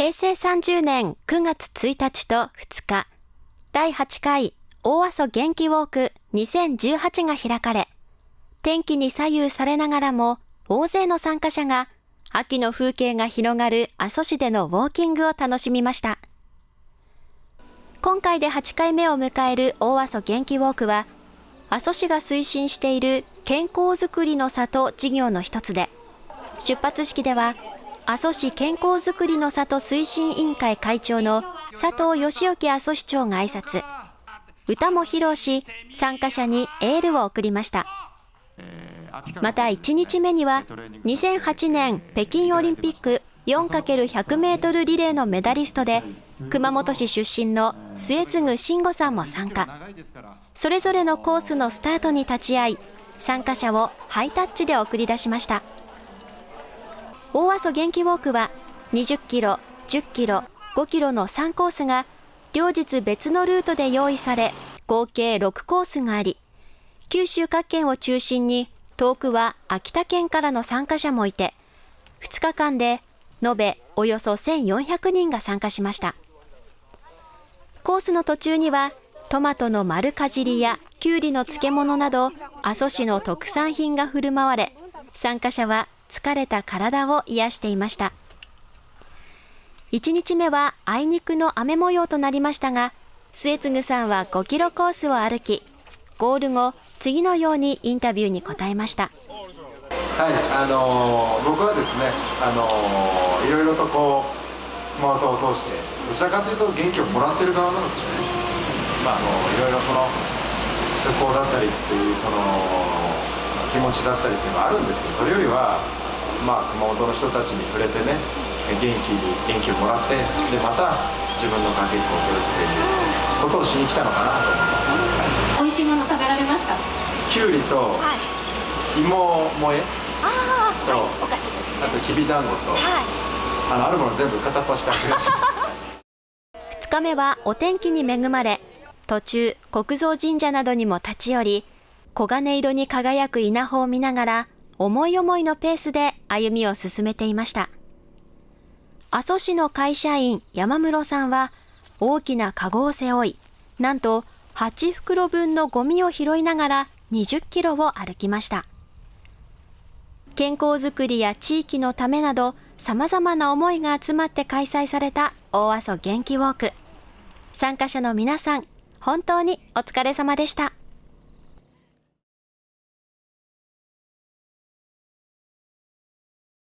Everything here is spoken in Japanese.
平成30年9月1日と2日、第8回大阿蘇元気ウォーク2018が開かれ、天気に左右されながらも大勢の参加者が秋の風景が広がる阿蘇市でのウォーキングを楽しみました。今回で8回目を迎える大阿蘇元気ウォークは、阿蘇市が推進している健康づくりの里事業の一つで、出発式では、阿蘇市健康づくりの里推進委員会会長の佐藤義之阿蘇市長が挨拶、歌も披露し、参加者にエールを送りました。また1日目には2008年北京オリンピック 4×100 メートルリレーのメダリストで熊本市出身の末次慎吾さんも参加。それぞれのコースのスタートに立ち会い参加者をハイタッチで送り出しました。大阿蘇元気ウォークは20キロ、10キロ、5キロの3コースが両日別のルートで用意され合計6コースがあり九州各県を中心に遠くは秋田県からの参加者もいて、2日間で延べおよそ1400人が参加しました。コースの途中にはトマトの丸かじりやきゅうりの漬物など阿蘇市の特産品が振る舞われ、参加者は疲れた体を癒していました。1日目はあいにくの雨模様となりましたが、末次さんは5キロコースを歩き、ゴール後、次のようにインタビューに答えました。はい、あのー、僕はですね、あのー、いろいろとこう熊本を通してどちらかというと元気をもらってる側なのでね、まあ、あのいろいろその旅行だったりっていうその気持ちだったりっていうのがあるんですけどそれよりは、まあ、熊本の人たちに触れてね元気に元気をもらってでまた自分のかけっこをするっていうことをしに来たのかなと思います。美味しいもの食べられました？きゅうりと芋萌え？あと、はい、お菓子あときびだんごと、はい、あのあるもの全部片っ端から増やし2 日目はお天気に恵まれ途中国蔵神社などにも立ち寄り黄金色に輝く稲穂を見ながら思い思いのペースで歩みを進めていました阿蘇市の会社員山室さんは大きなカゴを背負いなんと8袋分のゴミを拾いながら20キロを歩きました。健康づくりや地域のためなど様々な思いが集まって開催された大阿蘇元気ウォーク。参加者の皆さん、本当にお疲れ様でした。